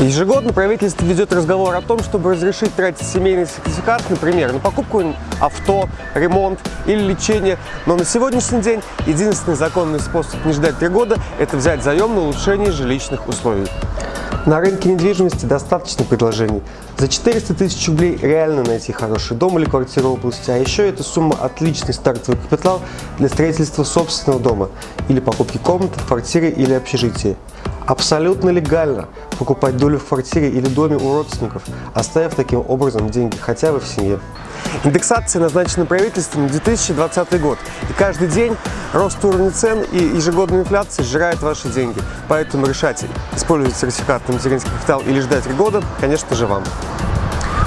Ежегодно правительство ведет разговор о том, чтобы разрешить тратить семейный сертификат, например, на покупку авто, ремонт или лечение. Но на сегодняшний день единственный законный способ не ждать три года – это взять заем на улучшение жилищных условий. На рынке недвижимости достаточно предложений. За 400 тысяч рублей реально найти хороший дом или квартиру в области, а еще эта сумма отличный стартовый капитал для строительства собственного дома или покупки комнаты в квартире или общежитии. Абсолютно легально покупать долю в квартире или доме у родственников, оставив таким образом деньги хотя бы в семье. Индексация назначена правительством на 2020 год, и каждый день рост уровня цен и ежегодная инфляция сжирают ваши деньги. Поэтому решать, использовать сертификат на материнский капитал или ждать три года, конечно же, вам.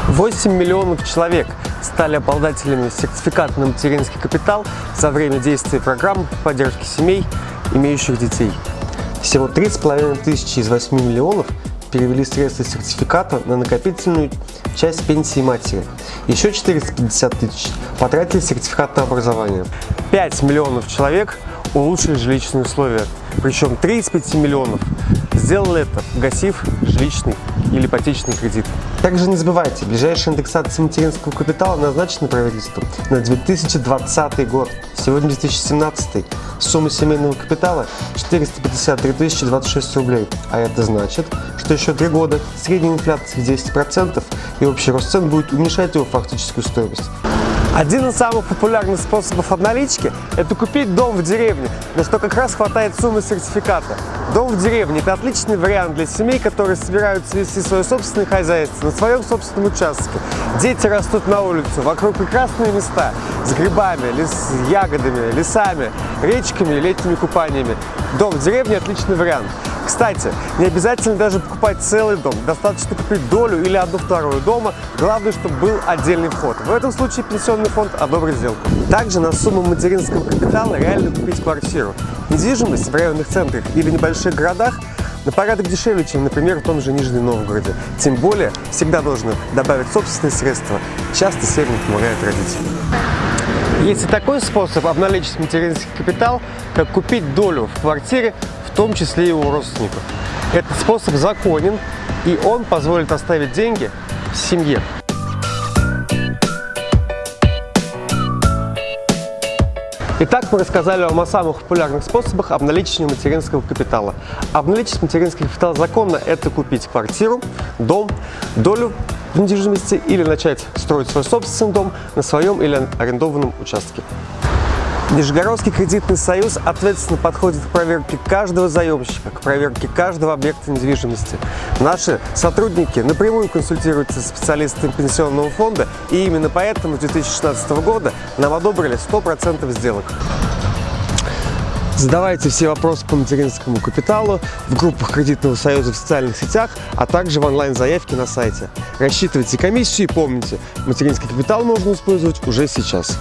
8 миллионов человек стали обладателями сертификата на материнский капитал за время действия программ поддержки семей, имеющих детей. Всего 3,5 тысячи из 8 миллионов перевели средства сертификата на накопительную часть пенсии матери. Еще 450 тысяч потратили сертификат на образование. 5 миллионов человек улучшили жилищные условия, причем 3 из 5 миллионов сделали это, гасив жилищный или ипотечный кредит. Также не забывайте, ближайшая индексация материнского капитала назначена правительством на 2020 год. Сегодня 2017. Сумма семейного капитала 453 026 рублей. А это значит, что еще три года средняя инфляция в 10% и общий рост цен будет уменьшать его фактическую стоимость. Один из самых популярных способов обналички – это купить дом в деревне, на что как раз хватает суммы сертификата. Дом в деревне – это отличный вариант для семей, которые собираются вести свое собственное хозяйство на своем собственном участке. Дети растут на улицу, вокруг прекрасные места с грибами, лес, ягодами, лесами, речками, летними купаниями. Дом в деревне – отличный вариант. Кстати, не обязательно даже покупать целый дом, достаточно купить долю или одну вторую дома, главное, чтобы был отдельный вход. В этом случае пенсионный фонд одобрит сделку. Также на сумму материнского капитала реально купить квартиру. Недвижимость в районных центрах или небольших городах на порядок дешевле, чем, например, в том же Нижнем Новгороде. Тем более, всегда должны добавить собственные средства. Часто семьи помогают родители. Есть и такой способ обналичить материнский капитал, как купить долю в квартире том числе и у родственников. Этот способ законен, и он позволит оставить деньги в семье. Итак, мы рассказали вам о самых популярных способах обналичивания материнского капитала. Обналичить материнский капитал законно – это купить квартиру, дом, долю в недвижимости или начать строить свой собственный дом на своем или арендованном участке. Нижегородский кредитный союз ответственно подходит к проверке каждого заемщика, к проверке каждого объекта недвижимости. Наши сотрудники напрямую консультируются с специалистами пенсионного фонда, и именно поэтому с 2016 года нам одобрили 100% сделок. Задавайте все вопросы по материнскому капиталу в группах кредитного союза в социальных сетях, а также в онлайн-заявке на сайте. Рассчитывайте комиссию и помните, материнский капитал можно использовать уже сейчас.